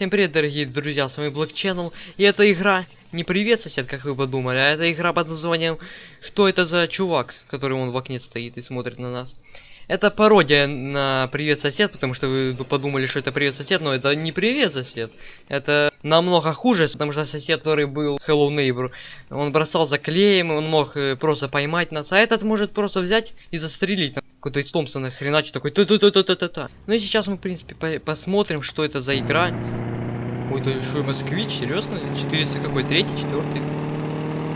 Всем привет, дорогие друзья, с вами Black Channel, и эта игра не привет, сосед, как вы подумали, а это игра под названием «Кто это за чувак?», который он в окне стоит и смотрит на нас. Это пародия на «Привет, сосед», потому что вы подумали, что это «Привет, сосед», но это не «Привет, сосед». Это намного хуже, потому что сосед, который был Hello Neighbor, он бросал за клеем, он мог э, просто поймать нас, а этот может просто взять и застрелить. Какой-то из Томпсона хреначит такой та та та та та та та Ну и сейчас мы, в принципе, по посмотрим, что это за игра. Ой, это что, москвич, серьезно? 400 какой, третий, четвертый?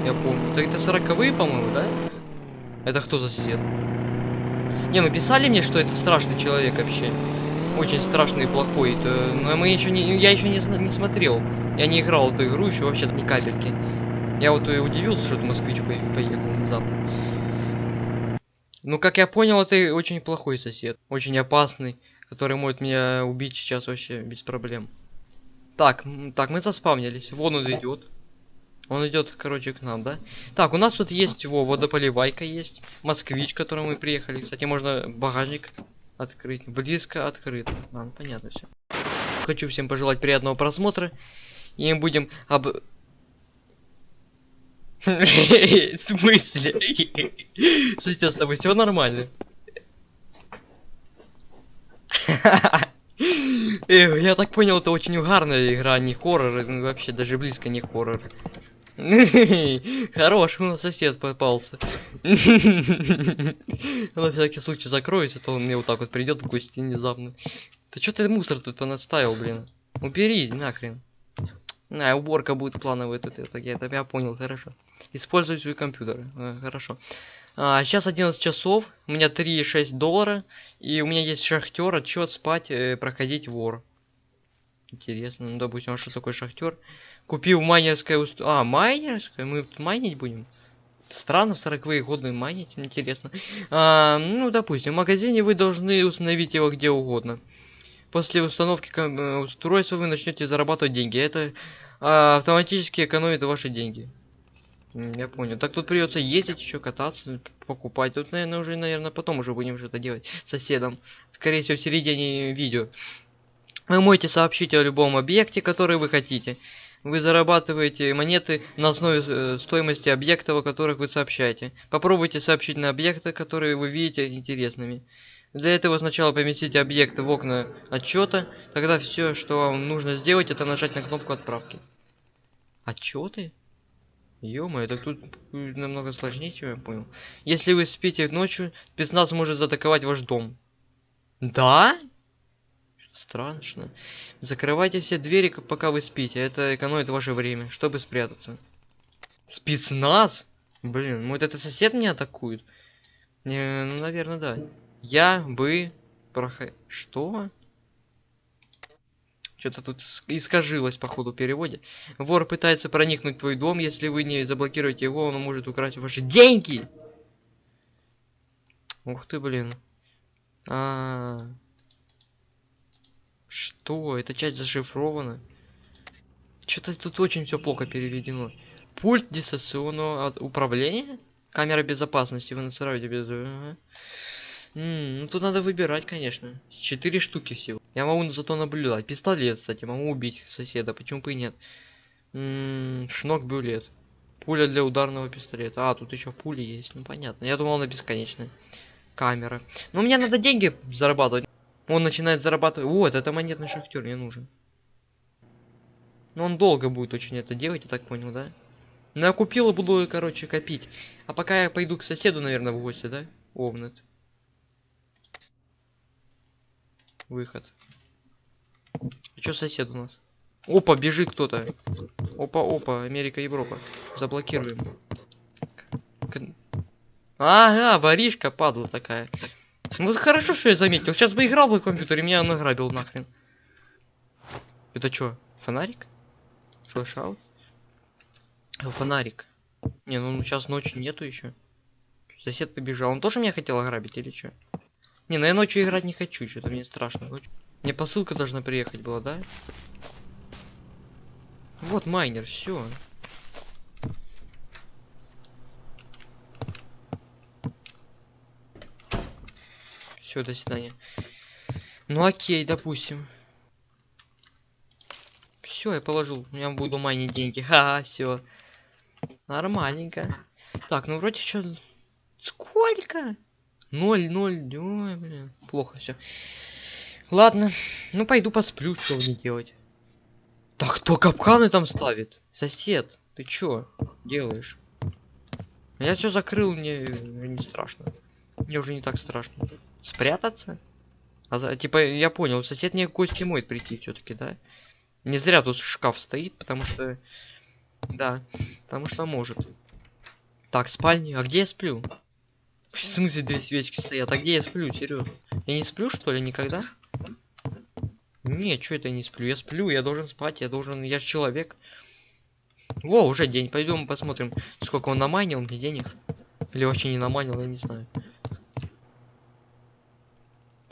Я помню. Это, это 40 по-моему, да? Это кто за сосед? Не, ну писали мне, что это страшный человек вообще. Очень страшный и плохой. Это, но мы еще не, я еще не, не смотрел. Я не играл эту игру еще вообще ни капельки. Я вот и удивился, что москвич поехал внезапно. Ну, как я понял, это очень плохой сосед. Очень опасный, который может меня убить сейчас вообще без проблем. Так, так, мы заспавнились. Вон он идет. Он идет, короче, к нам, да? Так, у нас тут есть его водополивайка есть. Москвич, к которому мы приехали. Кстати, можно багажник открыть. Близко открыт. А, ну, понятно все. Хочу всем пожелать приятного просмотра. И мы будем об... В смысле? Сейчас с тобой все нормально. Я так понял, это очень угарная игра, не хоррор, вообще даже близко не хоррор. Хорош, у нас сосед попался. На всякий случай закроется, то он мне вот так вот придет в гости внезапно. Ты что ты мусор тут понаставил, блин? Убери, нахрен. На, уборка будет плановая тут, это я тебя понял, хорошо. Используй свой компьютер, э, хорошо. А, сейчас 11 часов, у меня 3,6 доллара, и у меня есть шахтер, отчет, спать, э, проходить вор. Интересно, ну допустим, а что такое шахтер? Купил майнерское уст... А, майнерское? Мы майнить будем? Странно в 40-е годы майнить, интересно. А, ну, допустим, в магазине вы должны установить его где угодно. После установки э, устройства вы начнете зарабатывать деньги. Это а, автоматически экономит ваши деньги. Я понял. Так тут придется ездить еще кататься, покупать. Тут, наверное, уже, наверное, потом уже будем что-то делать с соседом. Скорее всего, в середине видео. Вы можете сообщить о любом объекте, который вы хотите. Вы зарабатываете монеты на основе э, стоимости объектов, о которых вы сообщаете. Попробуйте сообщить на объекты, которые вы видите интересными. Для этого сначала поместите объект в окна отчета, тогда все, что вам нужно сделать, это нажать на кнопку отправки. Отчеты? ё это тут намного сложнее, чем я понял. Если вы спите ночью, спецназ может заатаковать ваш дом. Да? Страшно. Закрывайте все двери, пока вы спите. Это экономит ваше время, чтобы спрятаться. Спецназ? Блин, может это сосед меня атакует? Не, ну, наверное, да. Я бы... Проход... Что? Что-то тут искажилось по ходу переводе. Вор пытается проникнуть в твой дом. Если вы не заблокируете его, он может украсть ваши деньги. Ух ты, блин. А, -а, -а. Что? Эта часть зашифрована? Что-то тут очень все плохо переведено. Пульт дистанционного управления? Камера безопасности. Вы насыраете без... М ну тут надо выбирать, конечно. Четыре штуки всего. Я могу зато наблюдать. Пистолет, кстати, могу убить соседа. Почему бы и нет? Шнок бюлет. Пуля для ударного пистолета. А, тут еще пули есть. Ну понятно. Я думал, она бесконечная. Камера. Но мне надо деньги зарабатывать. Он начинает зарабатывать. Вот, это монетный шахтер мне нужен. Но он долго будет очень это делать, я так понял, да? Ну я купил и буду, короче, копить. А пока я пойду к соседу, наверное, в гости, да? Овнет. Выход. А что сосед у нас? Опа, бежит кто-то. Опа, опа, Америка, Европа. Заблокируем. Ага, воришка падла такая. Вот хорошо, что я заметил. Сейчас бы играл бы в компьютере, меня награбил нахрен. Это что, фонарик? Флешаут? Фонарик. Не, ну сейчас ночи нету еще. Сосед побежал. Он тоже меня хотел ограбить или что? Не, ну я ночью играть не хочу, что-то мне страшно. Мне посылка должна приехать была, да? Вот майнер, все. Все, до свидания. Ну окей, допустим. Все, я положил. Я буду майнить деньги. Ха, все. Нормальненько. Так, ну вроде что. Сколько? Ноль, ноль. Ой, блин. Плохо все. Ладно. Ну пойду посплю, что мне делать. Так кто капканы там ставит? Сосед, ты чё делаешь? Я все закрыл, мне не страшно. Мне уже не так страшно. Спрятаться? А, типа, я понял, сосед мне гости мой прийти все-таки, да? Не зря тут шкаф стоит, потому что... Да, потому что может. Так, спальня. А где я сплю? В смысле две свечки стоят? А где я сплю, серьезно? Я не сплю, что ли, никогда? Не, что это не сплю? Я сплю, я должен спать, я должен... Я же человек. Во, уже день. Пойдем посмотрим, сколько он наманил мне денег. Или вообще не наманил, я не знаю.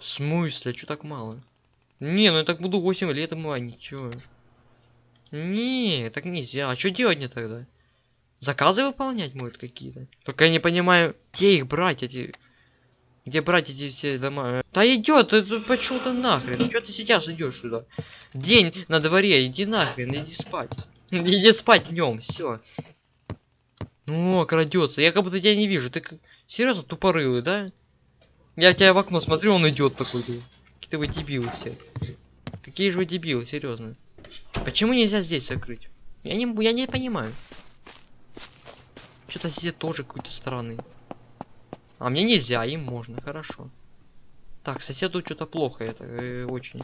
В смысле? Что так мало? Не, ну я так буду 8 лет манить, чё? Не, так нельзя. А что делать мне тогда? Заказы выполнять могут какие-то? Только я не понимаю, где их брать, эти... Где брать эти все дома? Да идет, ты пошел ты нахрен. Что ты сейчас идешь сюда? День на дворе, иди нахрен, иди спать. Иди спать днем, все. Ну, крадется. Я как будто тебя не вижу. Ты серьезно тупорылый, да? Я тебя в окно смотрю, он идет такой. Какие-то вы дебилы все. Какие же вы дебилы, серьезно. Почему нельзя здесь закрыть? Я не, я не понимаю. Что-то здесь тоже какой-то странный. А мне нельзя, им можно, хорошо. Так, соседу что-то плохо, это э, очень.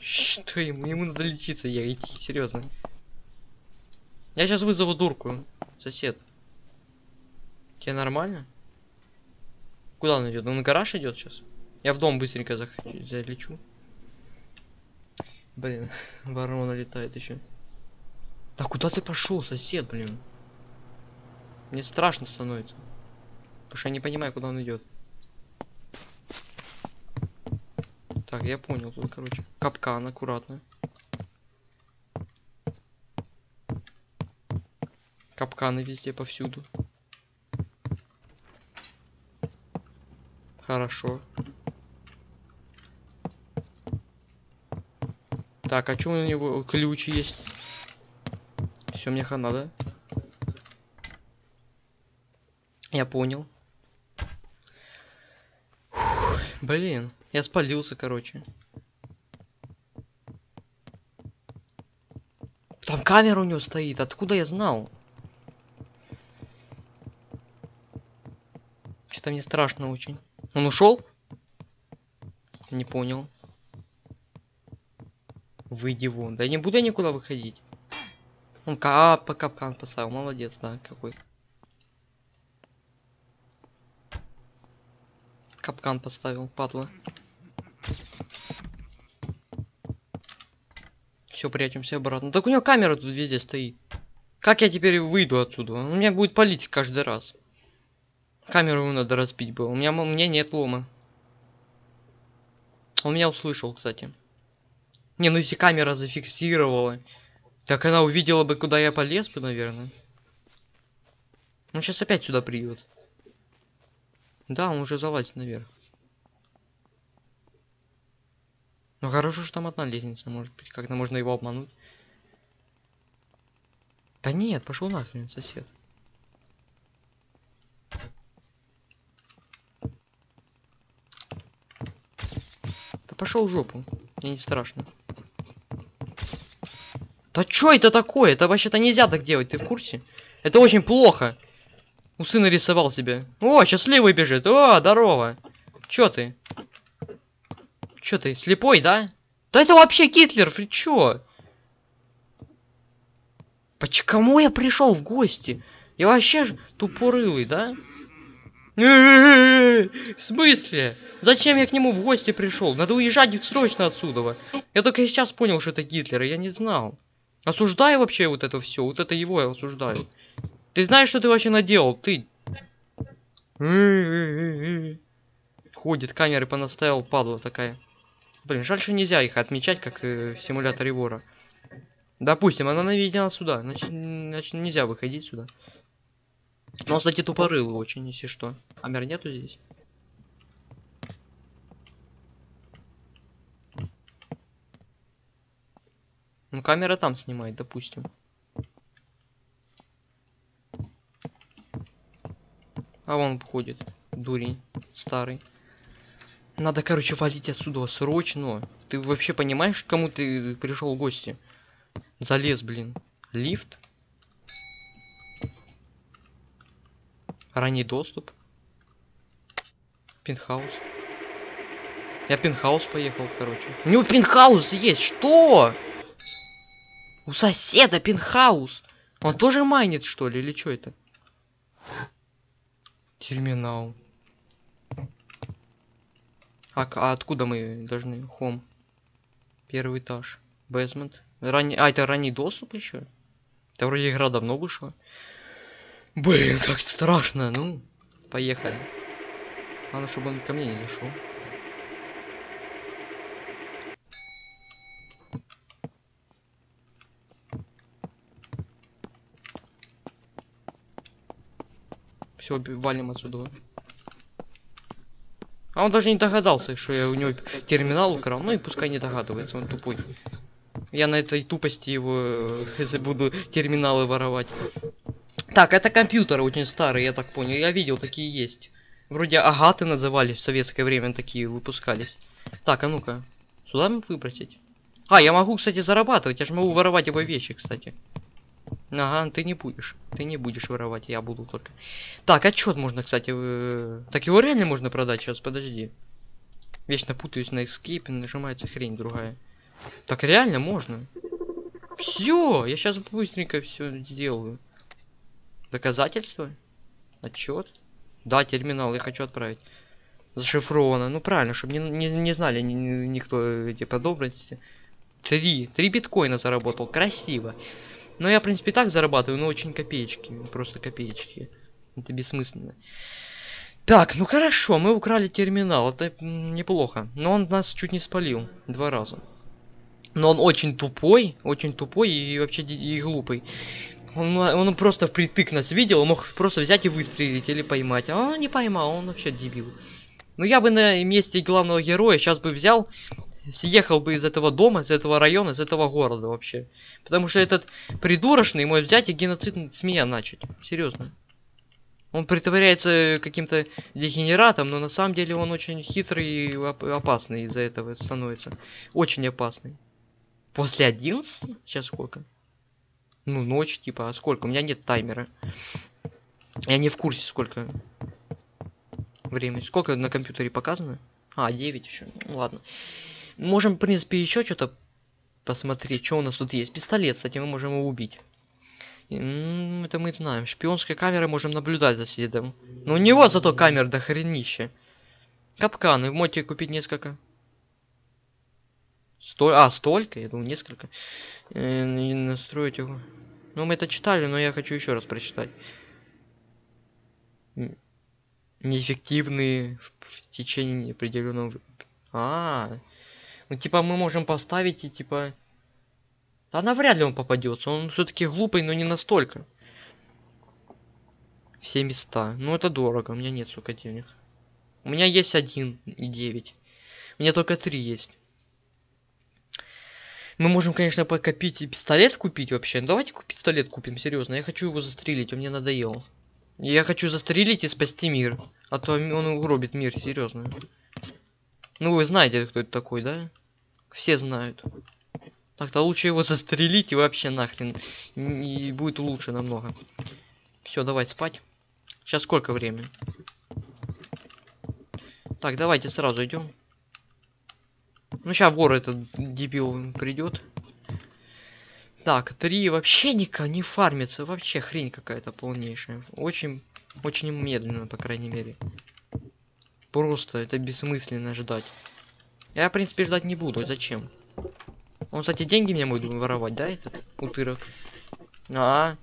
Что ему? Ему надо лечиться, я идти, серьезно. Я сейчас вызову дурку, сосед. Тебе нормально? Куда он идет? Он на гараж идет сейчас? Я в дом быстренько зах... залечу. Блин, ворона летает еще. Да куда ты пошел, сосед, блин? Мне страшно становится. Потому что я не понимаю, куда он идет. Так, я понял тут, короче. Капкан, аккуратно. Капканы везде, повсюду. Хорошо. Так, а что у него ключ есть? Все, мне хана, да? Я понял. Фух, блин, я спалился, короче. Там камера у него стоит, откуда я знал? Что-то мне страшно очень. Он ушел? Не понял. Выйди вон. Да я не буду никуда выходить. Он кап по капкан поставил. Молодец, да, какой. Капкан поставил, падла. Все, прячемся обратно. Так у него камера тут везде стоит. Как я теперь выйду отсюда? Он меня будет палить каждый раз. Камеру надо разбить было. У меня, у меня нет лома. Он меня услышал, кстати. Не, ну если камера зафиксировала, так она увидела бы, куда я полез бы, наверное. Он сейчас опять сюда придет. Да, он уже залазит наверх. Ну хорошо, что там одна лестница, может быть, как-то можно его обмануть. Да нет, пошел нахрен, сосед. Пошел в жопу. Мне не страшно. Да что это такое? Это вообще-то нельзя так делать, ты в курсе? Это очень плохо. У сына рисовал себе. О, счастливый бежит. О, здорово. Чё ты? Чё ты, слепой, да? Да это вообще Гитлер, ты чё? Почему я пришел в гости? Я вообще же тупорылый, да? В смысле? Зачем я к нему в гости пришел? Надо уезжать срочно отсюда. Я только сейчас понял, что это Гитлер, я не знал. Осуждаю вообще вот это все, вот это его я осуждаю. Ты знаешь, что ты вообще наделал? Ты... Ходит, камеры понаставил, падла такая. Блин, жаль, что нельзя их отмечать, как э, в симуляторе вора. Допустим, она наведена сюда, значит, значит нельзя выходить сюда. Но он, кстати, тупорылый очень, если что. Камер нету здесь? Ну, камера там снимает, допустим. А он ходит, дурень старый. Надо, короче, валить отсюда срочно. Ты вообще понимаешь, к кому ты пришел в гости? Залез, блин. Лифт? Ранний доступ? Пентхаус? Я пентхаус поехал, короче. У него пентхаус есть, что? У соседа пентхаус. Он тоже майнит, что ли, или что это? Терминал. А, а откуда мы должны? Хом. Первый этаж. Бэзмент. Ранний... А, это ранний доступ еще? Это вроде игра давно вышла. Блин, как страшно. Ну, поехали. Главное, чтобы он ко мне не зашел. Все, валим отсюда. А он даже не догадался, что я у него терминал украл. Ну и пускай не догадывается, он тупой. Я на этой тупости его э, буду терминалы воровать. Так, это компьютеры очень старые, я так понял. Я видел, такие есть. Вроде агаты назывались в советское время, такие выпускались. Так, а ну-ка. Сюда выбросить? А, я могу, кстати, зарабатывать. Я же могу воровать его вещи, кстати. Ага, ты не будешь. Ты не будешь воровать, я буду только. Так, отчет можно, кстати. Э... Так его реально можно продать сейчас, подожди. Вечно путаюсь на escape, нажимается хрень другая. Так реально можно. Все, я сейчас быстренько все сделаю. Доказательства? Отчет? Да, терминал, я хочу отправить. Зашифровано. Ну правильно, чтобы не, не, не знали ни, ни, никто эти подробности. Три. Три биткоина заработал. Красиво. Но я, в принципе, так зарабатываю, но очень копеечки. Просто копеечки. Это бессмысленно. Так, ну хорошо, мы украли терминал. Это неплохо. Но он нас чуть не спалил. Два раза. Но он очень тупой, очень тупой и вообще и глупый. Он, он просто впритык нас видел, он мог просто взять и выстрелить или поймать. А он не поймал, он вообще дебил. Ну я бы на месте главного героя сейчас бы взял съехал бы из этого дома, из этого района, из этого города вообще. Потому что этот придурочный мой взять и геноцид с меня начать. Серьезно. Он притворяется каким-то дегенератом, но на самом деле он очень хитрый и опасный из-за этого становится. Очень опасный. После 11? Сейчас сколько? Ну, ночь, типа, а сколько? У меня нет таймера. Я не в курсе, сколько времени. Сколько на компьютере показано? А, 9 еще. Ну, ладно. Можем, в принципе, еще что-то посмотреть, что у нас тут есть. Пистолет, кстати, мы можем его убить. Это мы знаем. Шпионской камерой можем наблюдать за следом. Но у него зато камер до хренища. Капканы. Можете купить несколько. Сто... А, столько? Я думал, несколько. Э, и настроить его. Ну, мы это читали, но я хочу еще раз прочитать. Неэффективные в течение определенного... А, -а, -а. Ну, типа, мы можем поставить и, типа... Да навряд ли он попадется. Он все-таки глупый, но не настолько. Все места. Ну, это дорого. У меня нет, сука, денег. У меня есть один и девять. У меня только три есть. Мы можем, конечно, покопить и пистолет купить вообще. давайте купить пистолет купим, серьезно. Я хочу его застрелить, он мне надоел. Я хочу застрелить и спасти мир. А то он угробит мир, серьезно. Ну, вы знаете, кто это такой, да? Все знают. Так-то лучше его застрелить и вообще нахрен. И будет лучше намного. Все, давай спать. Сейчас сколько времени? Так, давайте сразу идем. Ну, сейчас вор этот дебил придет. Так, три вообще никак не фармится. Вообще хрень какая-то полнейшая. Очень, очень медленно, по крайней мере. Просто это бессмысленно ждать. Я, в принципе, ждать не буду. Зачем? Он, кстати, деньги мне будет воровать, да, этот утырок? А,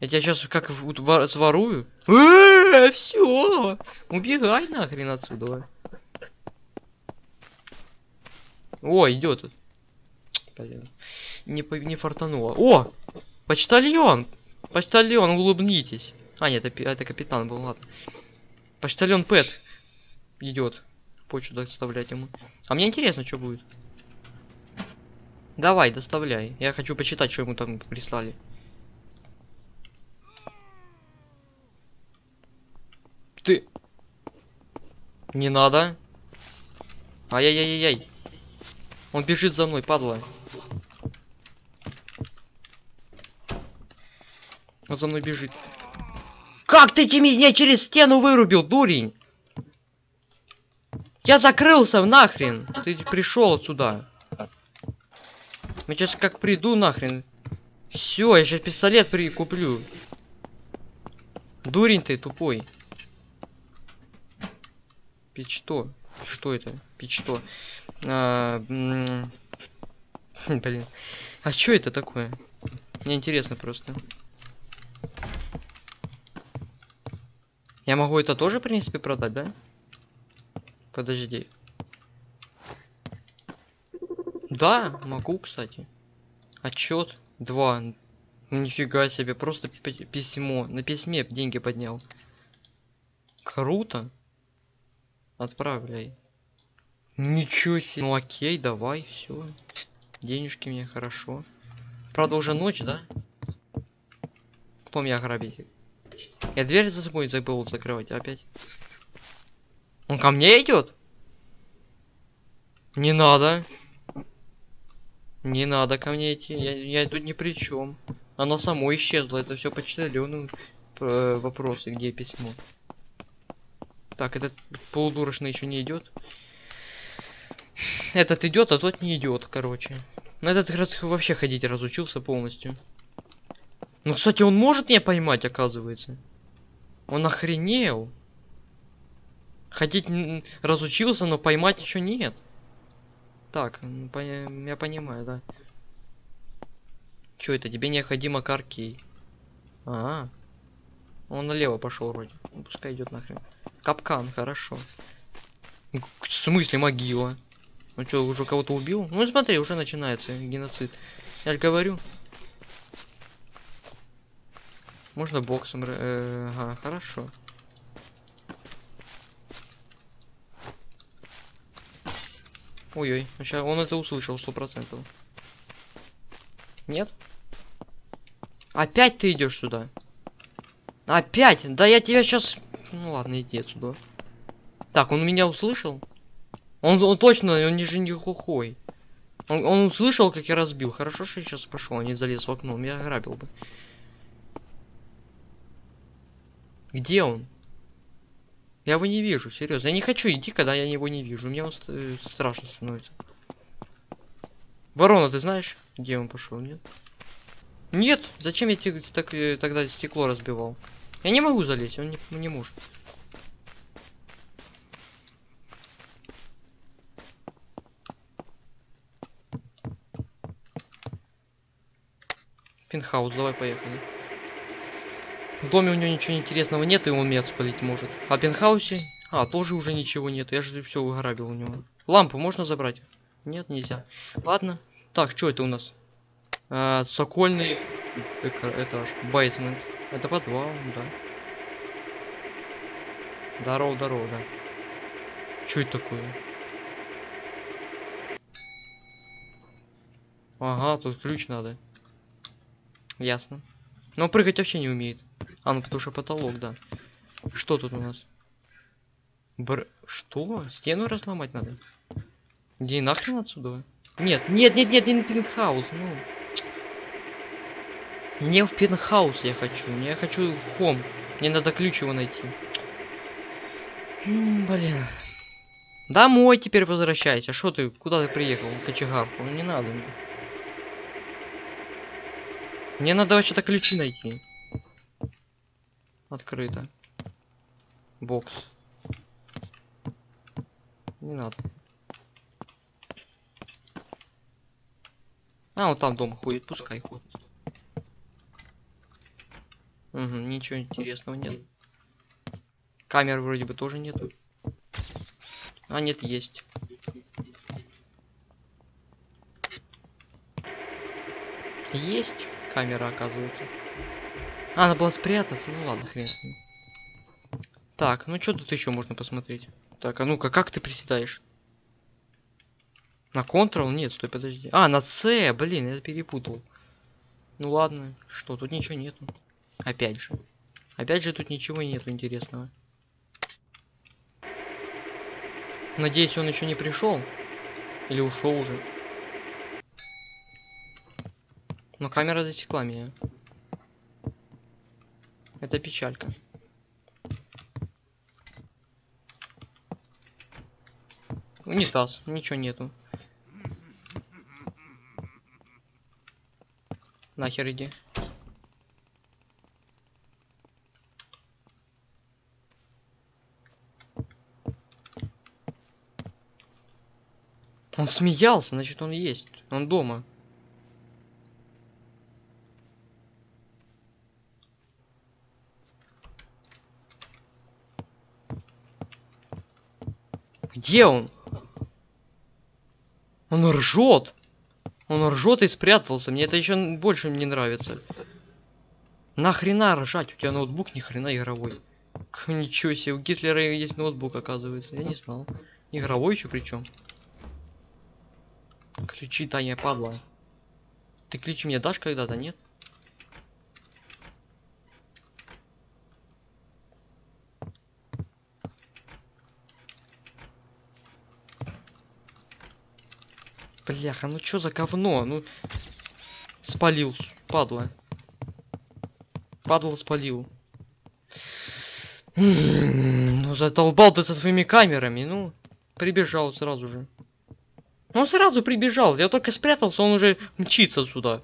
Я тебя сейчас как сворую? Э, Все, убегай нахрен отсюда. О, идет. Блин. Не, не фартануло. О! Почтальон! Почтальон, улыбнитесь. А, нет, это, это капитан был, ладно. Почтальон Пэт идет почту доставлять ему. А мне интересно, что будет. Давай, доставляй. Я хочу почитать, что ему там прислали. Ты... Не надо. Ай-яй-яй-яй. Он бежит за мной, падла. Он за мной бежит. Как ты меня через стену вырубил, дурень? Я закрылся нахрен. Ты пришел сюда. Я сейчас как приду нахрен. Все, я сейчас пистолет прикуплю. Дурень ты тупой. Пить что? Это? Пить что? А, блин. А что это такое? Мне интересно просто. Я могу это тоже, в принципе, продать, да? Подожди. Да, могу, кстати. Отчет 2. Ну, нифига себе, просто письмо. На письме деньги поднял. Круто. Отправляй. Ничего себе. Ну окей, давай, все. Денежки мне хорошо. Правда, уже ночь, да? Кто меня грабит? Я дверь за собой забыл закрывать опять. Он ко мне идет? Не надо. Не надо ко мне идти. Я, я тут ни при чем. Оно само исчезло. Это все почтальону э, вопросы, где письмо. Так, этот полудурочный еще не идет. Этот идет, а тот не идет, короче. На этот раз вообще ходить разучился полностью. Ну, кстати, он может меня поймать, оказывается. Он охренел. Ходить разучился, но поймать еще нет. Так, я понимаю, да. Что это? Тебе необходимо каркей. -а, -а. Он налево пошел вроде. Ну, пускай идет нахрен. Капкан, хорошо. В смысле могила? Ну что, уже кого-то убил? Ну смотри, уже начинается геноцид. Я же говорю. Можно боксом... Э, ага, хорошо. Ой-ой, сейчас он это услышал сто процентов. Нет? Опять ты идешь сюда? Опять? Да я тебя сейчас... Ну ладно, иди отсюда. Так, он меня услышал? Он, он точно, он не же не глухой. Он, он услышал, как я разбил. Хорошо, что я сейчас пошел, а не залез в окно. Меня ограбил бы. Где он? Я его не вижу, серьезно. Я не хочу идти, когда я его не вижу. Мне он ст э, страшно становится. Ворона, ты знаешь, где он пошел, нет? Нет, зачем я так, э, тогда стекло разбивал? Я не могу залезть, он не, не может. Пентхаус, давай поехали. В доме у него ничего интересного нет, и он меня спалить может. А в пентхаусе? А, тоже уже ничего нет. Я же все выграбил у него. Лампу можно забрать? Нет, нельзя. Ладно. Так, что это у нас? А, сокольный этаж. Бейсмент. Это подвал, да. Здорово, здорово, да. Что это такое? Ага, тут ключ надо. Ясно. Но прыгать вообще не умеет. А, ну потому что потолок, да. Что тут у нас? Бр... Что? Стену разломать надо? Где нахрен отсюда? Нет, нет, нет, нет, не пентхаус, ну. Не в пентхаус я хочу, я хочу в хом. Мне надо ключ его найти. М -м, блин. Домой теперь возвращайся. Что ты, куда ты приехал? Кочегарку, ну не надо. Мне надо вообще-то ключи найти. Открыто. Бокс. Не надо. А, вот там дома ходит, пускай ходит. Угу, ничего интересного нет. Камер вроде бы тоже нету. А, нет, есть. Есть камера, оказывается. А, надо было спрятаться. Ну ладно, хрен. Так, ну что тут еще можно посмотреть? Так, а ну-ка, как ты приседаешь? На Ctrl? Нет, стой, подожди. А, на C, блин, я перепутал. Ну ладно, что, тут ничего нету. Опять же. Опять же, тут ничего нету интересного. Надеюсь, он еще не пришел. Или ушел уже. Но камера засекла меня. Это печалька. Унитаз, ничего нету. Нахер иди. Он смеялся, значит он есть. Он дома. Где он? Он ржет. Он ржет и спрятался. Мне это еще больше не нравится. Нахрена ржать? У тебя ноутбук ни хрена игровой. Ничего себе, у Гитлера есть ноутбук, оказывается. Я не знал. Игровой еще причем. Ключи, Таня, падла. Ты ключи мне дашь когда-то, нет? Бляха, ну чё за говно? Ну спалил, падла. Падла спалил. М, Ну задолбал ты со своими камерами, ну прибежал сразу же. Он сразу прибежал, я только спрятался, он уже мчится сюда.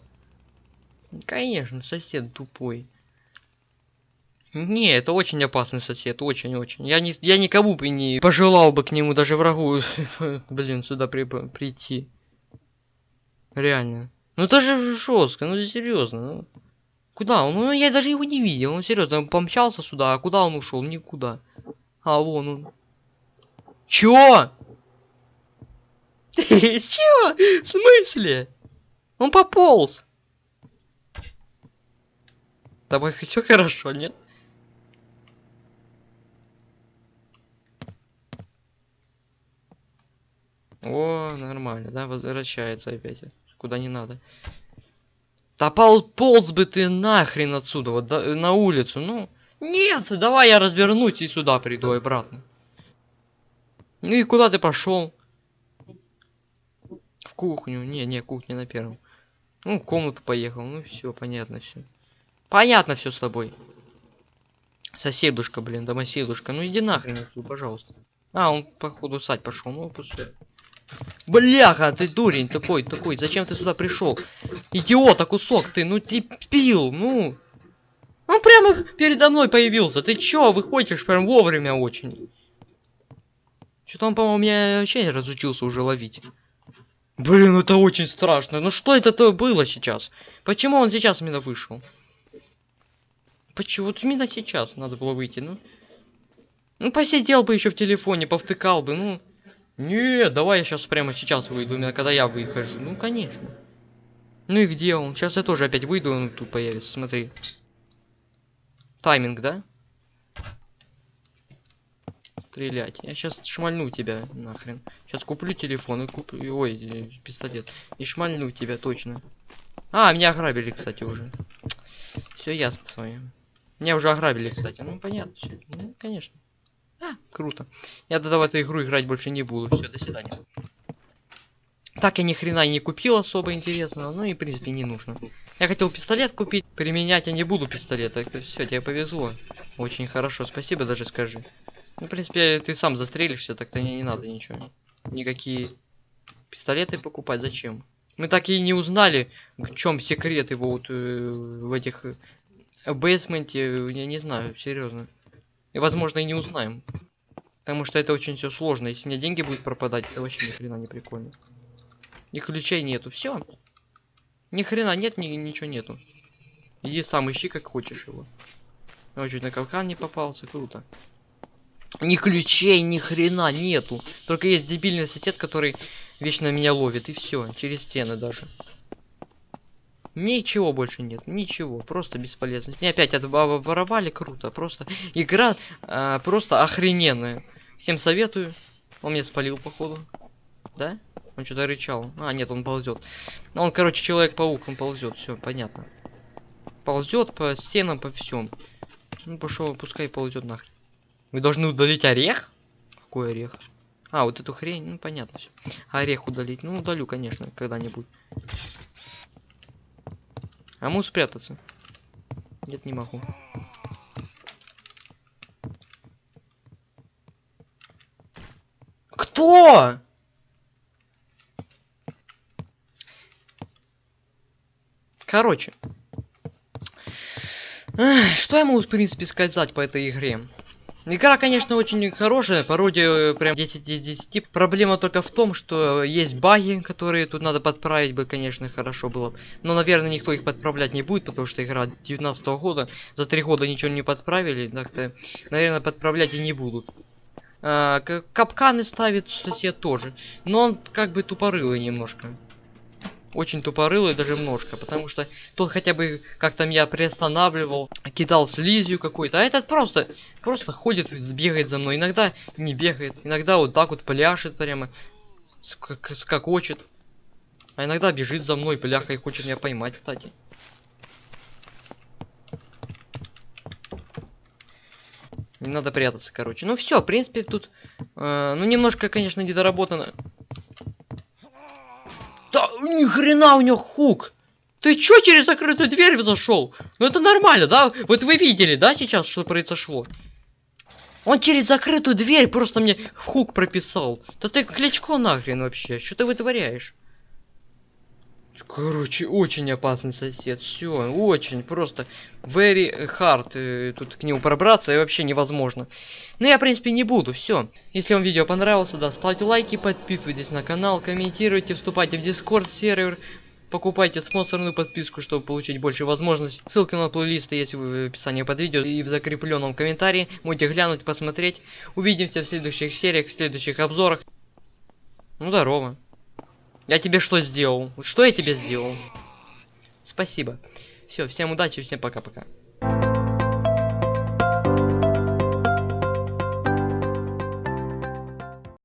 Конечно, сосед тупой. Не, это очень опасный сосед, очень-очень. Я, не, я никому бы не пожелал бы к нему, даже врагу, блин, сюда при, прийти. Реально. Ну это же жестко, ну серьезно. Ну. Куда он? Ну я даже его не видел, он серьезно, он помчался сюда, а куда он ушел? Никуда. А вон он. Чё? Чё? В смысле? Он пополз. Тобой все хорошо, нет? О, нормально, да, возвращается опять. Куда не надо. Пол полз бы ты нахрен отсюда, вот да- на улицу, ну. Нет, давай я развернусь и сюда приду обратно. Ну и куда ты пошел? В кухню. Не, не, кухня на первом. Ну, в комнату поехал. Ну все, понятно все. Понятно все с тобой. Соседушка, блин, домоседушка. Ну иди нахрен отсюда, пожалуйста. А, он походу сать пошел. Ну, пускай. Бляха, ты дурень тупой, такой. Зачем ты сюда пришел? Идиота, кусок ты, ну ты пил, ну. Он прямо передо мной появился. Ты чё, выходишь прям вовремя очень. Что-то он, по-моему, меня вообще разучился уже ловить. Блин, это очень страшно. Ну что это то было сейчас? Почему он сейчас именно вышел? Почему? Вот именно сейчас надо было выйти, ну. Ну посидел бы еще в телефоне, повтыкал бы, ну. Не, давай я сейчас прямо сейчас выйду, именно когда я выхожу. Ну, конечно. Ну и где он? Сейчас я тоже опять выйду, он тут появится, смотри. Тайминг, да? Стрелять. Я сейчас шмальну тебя нахрен. Сейчас куплю телефон и куплю... Ой, пистолет. И шмальну тебя точно. А, меня ограбили, кстати, уже. Все ясно с вами. Меня уже ограбили, кстати. Ну, понятно. Ну, конечно. Круто. Я тогда в эту игру играть больше не буду. Все, до свидания. Так я ни хрена не купил особо интересного, ну и в принципе не нужно. Я хотел пистолет купить, применять я не буду пистолет, так то все, тебе повезло. Очень хорошо, спасибо даже скажи. Ну, в принципе, ты сам застрелишься, так-то не, не надо ничего. Никакие пистолеты покупать, зачем? Мы так и не узнали, в чем секрет его вот э, в этих э, бейсменте, я не знаю, серьезно. И возможно и не узнаем. Потому что это очень все сложно. Если у меня деньги будут пропадать, это вообще ни хрена не прикольно. Ни ключей нету. Все. Ни хрена нет, ни, ничего нету. Иди сам ищи, как хочешь его. Ой, чуть на капкан не попался, круто. Ни ключей, ни хрена нету. Только есть дебильный сосед, который вечно меня ловит, и все, через стены даже. Ничего больше нет, ничего, просто бесполезность. Мне опять воровали, круто, просто игра а, просто охрененная. Всем советую. Он меня спалил, походу. Да? Он что-то рычал. А, нет, он ползет. Ну, он, короче, человек-паук, он ползет. Все, понятно. Ползет по стенам, по всем. Ну, пошел, пускай ползет нахрен. Вы должны удалить орех? Какой орех? А, вот эту хрень, ну понятно все. Орех удалить. Ну, удалю, конечно, когда-нибудь. А могу спрятаться? Нет, не могу. Кто? Короче. Что я могу, в принципе, сказать по этой игре? Игра, конечно, очень хорошая, пародия э, прям 10 из 10. Проблема только в том, что есть баги, которые тут надо подправить бы, конечно, хорошо было. Но, наверное, никто их подправлять не будет, потому что игра 19 года. За три года ничего не подправили, так-то, наверное, подправлять и не будут. А, капканы ставит сосед тоже. Но он как бы тупорылый немножко. Очень тупорылый даже немножко, потому что тот хотя бы как там я приостанавливал, кидал слизью какой-то, а этот просто, просто ходит, бегает за мной, иногда не бегает, иногда вот так вот пляшет прямо, скак- скакочет, а иногда бежит за мной, пляха и хочет меня поймать, кстати. Не надо прятаться, короче. Ну все, в принципе, тут, э, ну немножко, конечно, недоработано. Ни хрена у него хук! Ты чё через закрытую дверь зашел? Ну это нормально, да? Вот вы видели, да, сейчас, что произошло? Он через закрытую дверь просто мне хук прописал. Да ты кличко нахрен вообще, что ты вытворяешь? Короче, очень опасный сосед. Все, очень просто very hard э, тут к нему пробраться и вообще невозможно. Но я, в принципе, не буду. Все. Если вам видео понравилось, да, ставьте лайки, подписывайтесь на канал, комментируйте, вступайте в Discord сервер, покупайте спонсорную подписку, чтобы получить больше возможностей. Ссылка на плейлисты есть в описании под видео и в закрепленном комментарии. Можете глянуть, посмотреть. Увидимся в следующих сериях, в следующих обзорах. Ну, здорово. Я тебе что сделал? Что я тебе сделал? Спасибо. Все, всем удачи, всем пока-пока.